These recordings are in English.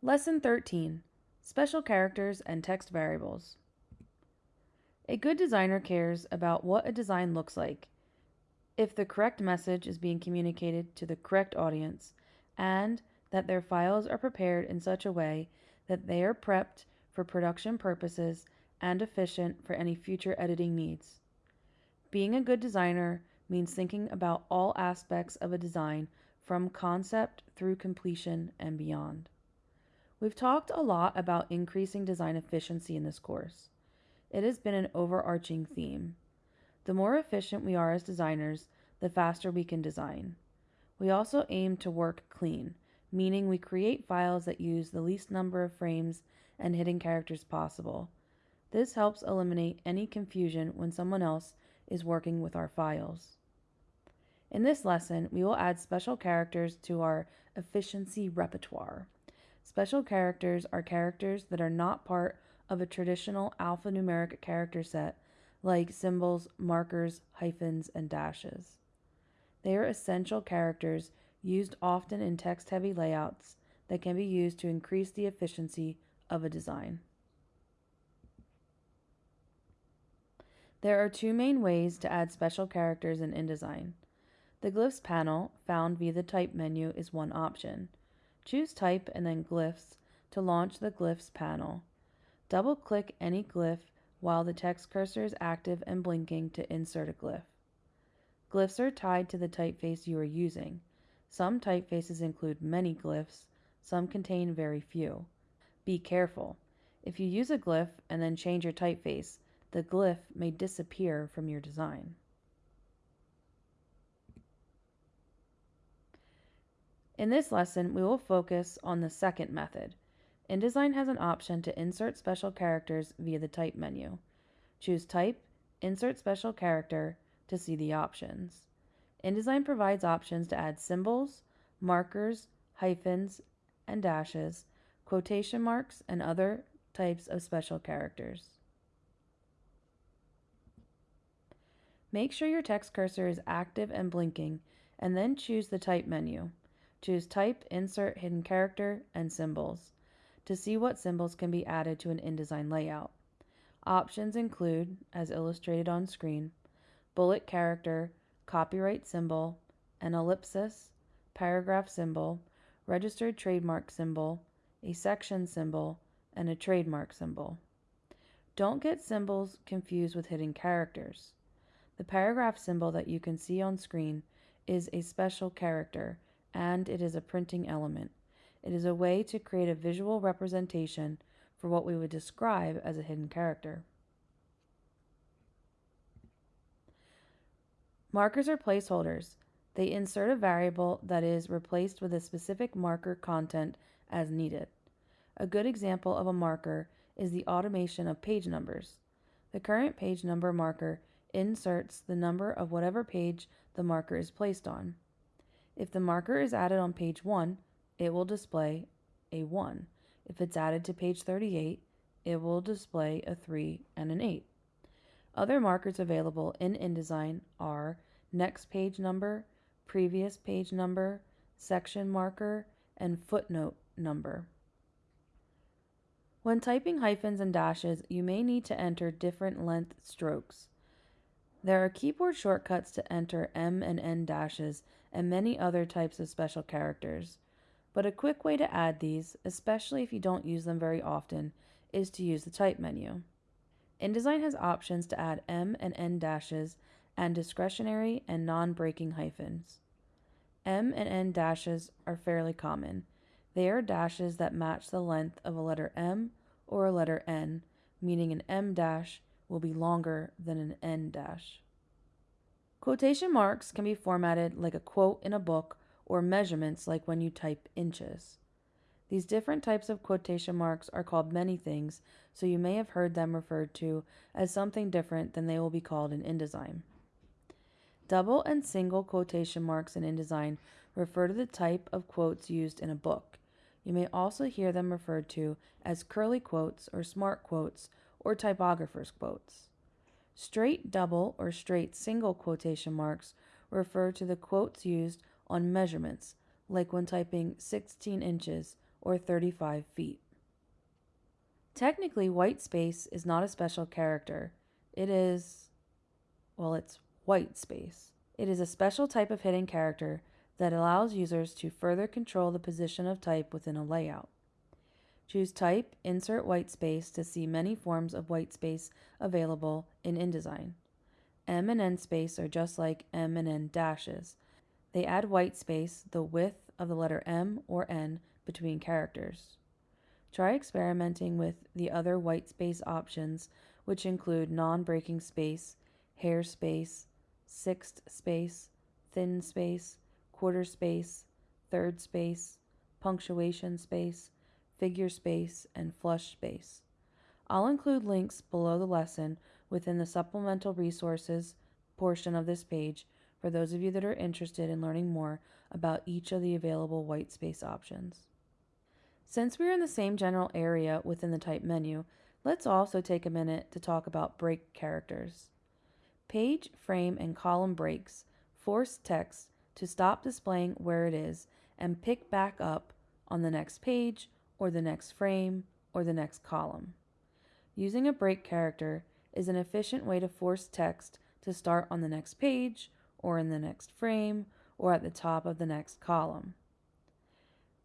Lesson 13 Special Characters and Text Variables. A good designer cares about what a design looks like, if the correct message is being communicated to the correct audience, and that their files are prepared in such a way that they are prepped for production purposes and efficient for any future editing needs. Being a good designer means thinking about all aspects of a design from concept through completion and beyond. We've talked a lot about increasing design efficiency in this course. It has been an overarching theme. The more efficient we are as designers, the faster we can design. We also aim to work clean, meaning we create files that use the least number of frames and hidden characters possible. This helps eliminate any confusion when someone else is working with our files. In this lesson, we will add special characters to our efficiency repertoire. Special characters are characters that are not part of a traditional alphanumeric character set like symbols, markers, hyphens, and dashes. They are essential characters used often in text heavy layouts that can be used to increase the efficiency of a design. There are two main ways to add special characters in InDesign. The Glyphs panel, found via the Type menu, is one option. Choose Type and then Glyphs to launch the Glyphs panel. Double-click any glyph while the text cursor is active and blinking to insert a glyph. Glyphs are tied to the typeface you are using. Some typefaces include many glyphs, some contain very few. Be careful. If you use a glyph and then change your typeface, the glyph may disappear from your design. In this lesson, we will focus on the second method. InDesign has an option to insert special characters via the Type menu. Choose Type, Insert Special Character to see the options. InDesign provides options to add symbols, markers, hyphens, and dashes, quotation marks, and other types of special characters. Make sure your text cursor is active and blinking, and then choose the Type menu. Choose Type, Insert, Hidden Character, and Symbols to see what symbols can be added to an InDesign layout. Options include, as illustrated on screen, bullet character, copyright symbol, an ellipsis, paragraph symbol, registered trademark symbol, a section symbol, and a trademark symbol. Don't get symbols confused with hidden characters. The paragraph symbol that you can see on screen is a special character and it is a printing element. It is a way to create a visual representation for what we would describe as a hidden character. Markers are placeholders. They insert a variable that is replaced with a specific marker content as needed. A good example of a marker is the automation of page numbers. The current page number marker inserts the number of whatever page the marker is placed on. If the marker is added on page 1, it will display a 1. If it's added to page 38, it will display a 3 and an 8. Other markers available in InDesign are next page number, previous page number, section marker, and footnote number. When typing hyphens and dashes, you may need to enter different length strokes. There are keyboard shortcuts to enter M and N dashes and many other types of special characters. But a quick way to add these, especially if you don't use them very often, is to use the Type menu. InDesign has options to add M and N dashes and discretionary and non-breaking hyphens. M and N dashes are fairly common. They are dashes that match the length of a letter M or a letter N, meaning an M dash will be longer than an N dash. Quotation marks can be formatted like a quote in a book or measurements like when you type inches. These different types of quotation marks are called many things, so you may have heard them referred to as something different than they will be called in InDesign. Double and single quotation marks in InDesign refer to the type of quotes used in a book. You may also hear them referred to as curly quotes or smart quotes or typographer's quotes. Straight double or straight single quotation marks refer to the quotes used on measurements, like when typing 16 inches or 35 feet. Technically, white space is not a special character. It is, well, it's white space. It is a special type of hidden character that allows users to further control the position of type within a layout. Choose Type, insert white space to see many forms of white space available in InDesign. M and N space are just like M and N dashes. They add white space, the width of the letter M or N, between characters. Try experimenting with the other white space options, which include non breaking space, hair space, sixth space, thin space, quarter space, third space, punctuation space, figure space, and flush space. I'll include links below the lesson within the supplemental resources portion of this page for those of you that are interested in learning more about each of the available white space options. Since we're in the same general area within the type menu, let's also take a minute to talk about break characters. Page, frame, and column breaks force text to stop displaying where it is and pick back up on the next page or the next frame or the next column. Using a break character is an efficient way to force text to start on the next page or in the next frame or at the top of the next column.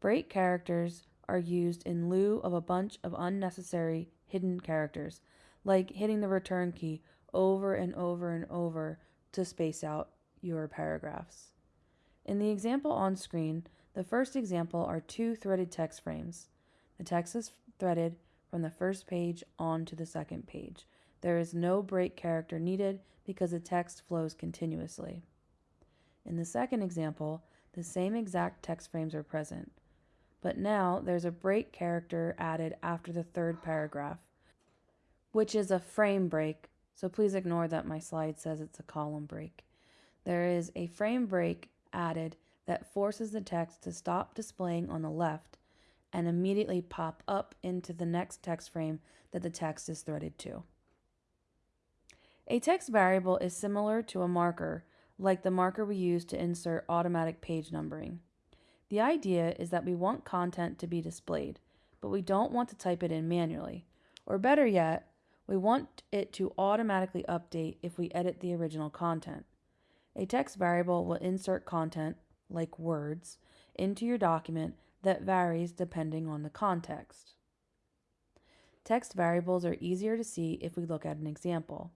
Break characters are used in lieu of a bunch of unnecessary hidden characters, like hitting the return key over and over and over to space out your paragraphs. In the example on screen, the first example are two threaded text frames. The text is threaded from the first page on to the second page. There is no break character needed because the text flows continuously. In the second example, the same exact text frames are present. But now there's a break character added after the third paragraph, which is a frame break, so please ignore that my slide says it's a column break. There is a frame break added that forces the text to stop displaying on the left and immediately pop up into the next text frame that the text is threaded to. A text variable is similar to a marker, like the marker we use to insert automatic page numbering. The idea is that we want content to be displayed, but we don't want to type it in manually. Or better yet, we want it to automatically update if we edit the original content. A text variable will insert content, like words, into your document that varies depending on the context. Text variables are easier to see if we look at an example.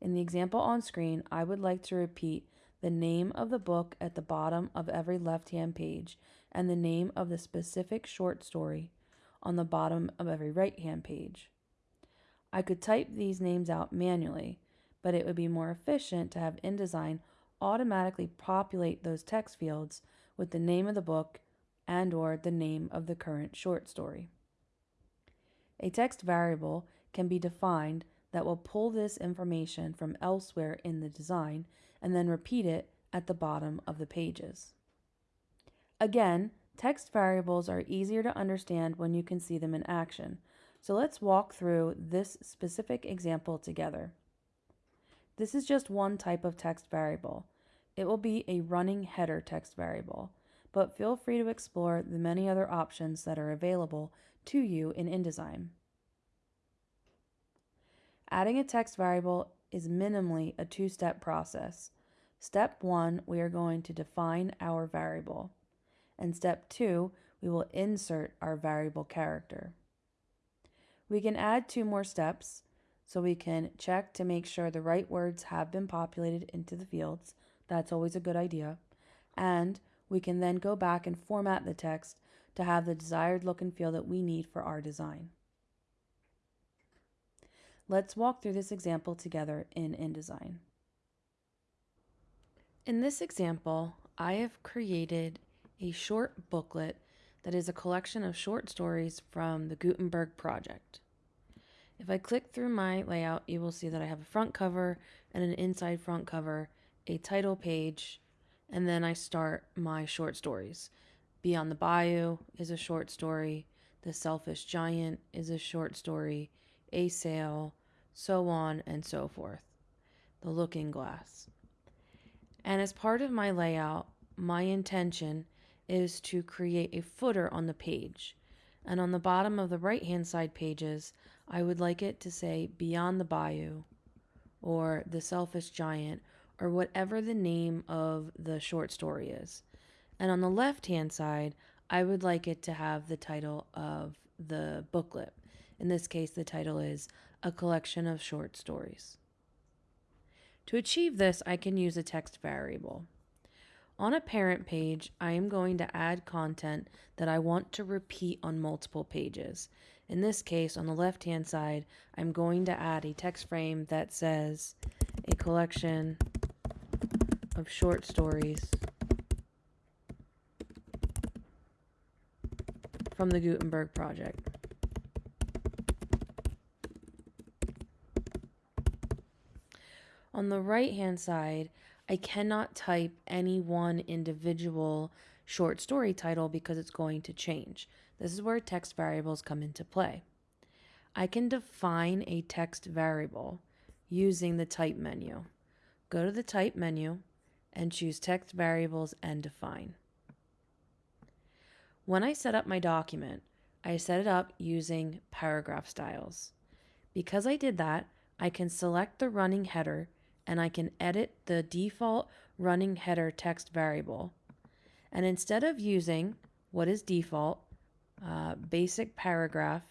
In the example on screen, I would like to repeat the name of the book at the bottom of every left hand page, and the name of the specific short story on the bottom of every right hand page. I could type these names out manually, but it would be more efficient to have InDesign automatically populate those text fields with the name of the book and or the name of the current short story. A text variable can be defined that will pull this information from elsewhere in the design and then repeat it at the bottom of the pages. Again, text variables are easier to understand when you can see them in action, so let's walk through this specific example together. This is just one type of text variable. It will be a running header text variable, but feel free to explore the many other options that are available to you in InDesign. Adding a text variable is minimally a two-step process. Step one, we are going to define our variable. And step two, we will insert our variable character. We can add two more steps, so we can check to make sure the right words have been populated into the fields. That's always a good idea. And we can then go back and format the text to have the desired look and feel that we need for our design. Let's walk through this example together in InDesign. In this example, I have created a short booklet that is a collection of short stories from the Gutenberg project. If I click through my layout, you will see that I have a front cover and an inside front cover, a title page, and then I start my short stories. Beyond the Bayou is a short story, The Selfish Giant is a short story, A Sail, so on and so forth. The looking glass. And as part of my layout, my intention is to create a footer on the page. And on the bottom of the right hand side pages, I would like it to say Beyond the Bayou or The Selfish Giant or whatever the name of the short story is. And on the left hand side, I would like it to have the title of the booklet. In this case, the title is A Collection of Short Stories. To achieve this, I can use a text variable. On a parent page, I am going to add content that I want to repeat on multiple pages. In this case, on the left hand side, I'm going to add a text frame that says a collection of short stories from the Gutenberg Project. On the right hand side, I cannot type any one individual short story title because it's going to change. This is where text variables come into play. I can define a text variable using the type menu. Go to the type menu and choose text variables and define. When I set up my document, I set it up using paragraph styles. Because I did that, I can select the running header and I can edit the default running header text variable. And instead of using what is default, uh, basic paragraph,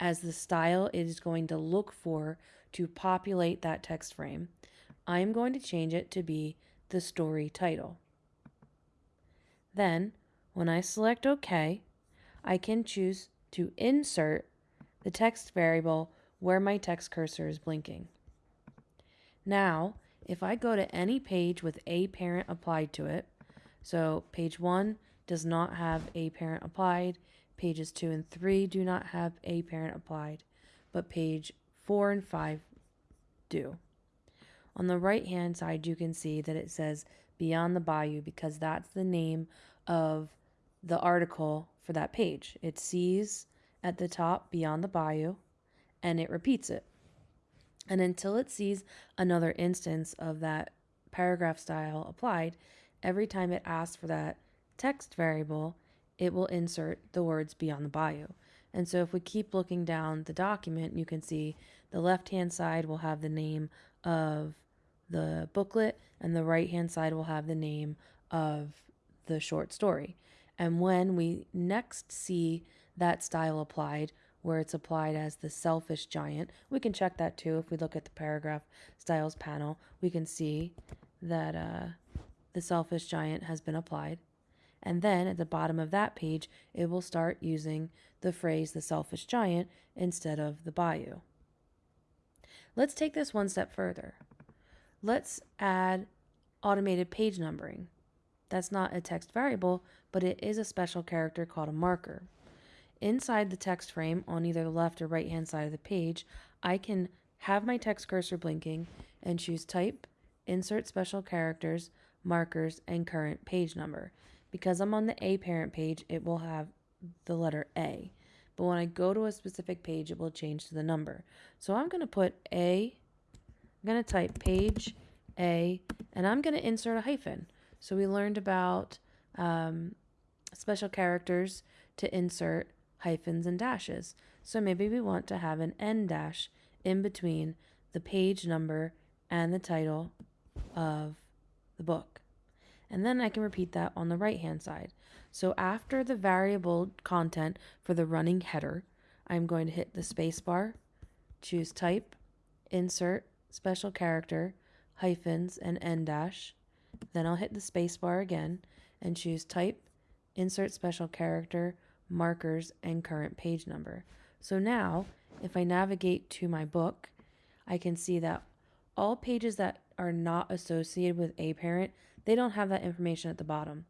as the style it is going to look for to populate that text frame, I'm going to change it to be the story title. Then, when I select OK, I can choose to insert the text variable where my text cursor is blinking. Now, if I go to any page with a parent applied to it, so page 1 does not have a parent applied, pages 2 and 3 do not have a parent applied, but page 4 and 5 do. On the right hand side, you can see that it says Beyond the Bayou because that's the name of the article for that page. It sees at the top Beyond the Bayou and it repeats it. And until it sees another instance of that paragraph style applied, every time it asks for that text variable, it will insert the words beyond the bayou. And so if we keep looking down the document, you can see the left hand side will have the name of the booklet, and the right hand side will have the name of the short story. And when we next see that style applied, where it's applied as the selfish giant. We can check that too if we look at the paragraph styles panel. We can see that uh, the selfish giant has been applied. And then at the bottom of that page, it will start using the phrase the selfish giant instead of the bayou. Let's take this one step further. Let's add automated page numbering. That's not a text variable, but it is a special character called a marker. Inside the text frame on either the left or right hand side of the page, I can have my text cursor blinking and choose type, insert special characters, markers, and current page number. Because I'm on the A parent page, it will have the letter A. But when I go to a specific page, it will change to the number. So I'm going to put A, I'm going to type page A, and I'm going to insert a hyphen. So we learned about um, special characters to insert hyphens and dashes. So maybe we want to have an N dash in between the page number and the title of the book. And then I can repeat that on the right hand side. So after the variable content for the running header, I'm going to hit the spacebar, choose type, insert, special character, hyphens, and N dash. Then I'll hit the spacebar again and choose type, insert special character, markers, and current page number. So now, if I navigate to my book, I can see that all pages that are not associated with a parent, they don't have that information at the bottom.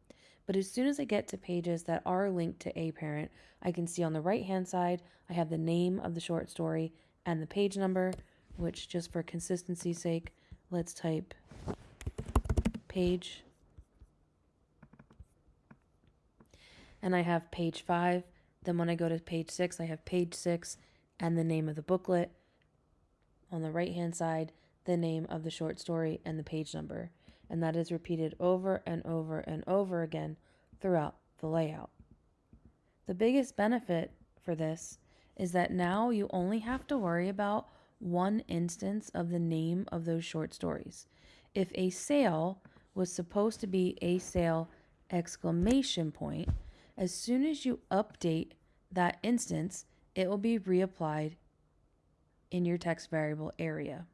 But as soon as I get to pages that are linked to a parent, I can see on the right hand side, I have the name of the short story and the page number, which just for consistency's sake, let's type page and I have page five. Then when I go to page six, I have page six and the name of the booklet. On the right hand side, the name of the short story and the page number. And that is repeated over and over and over again throughout the layout. The biggest benefit for this is that now you only have to worry about one instance of the name of those short stories. If a sale was supposed to be a sale exclamation point, as soon as you update that instance, it will be reapplied in your text variable area.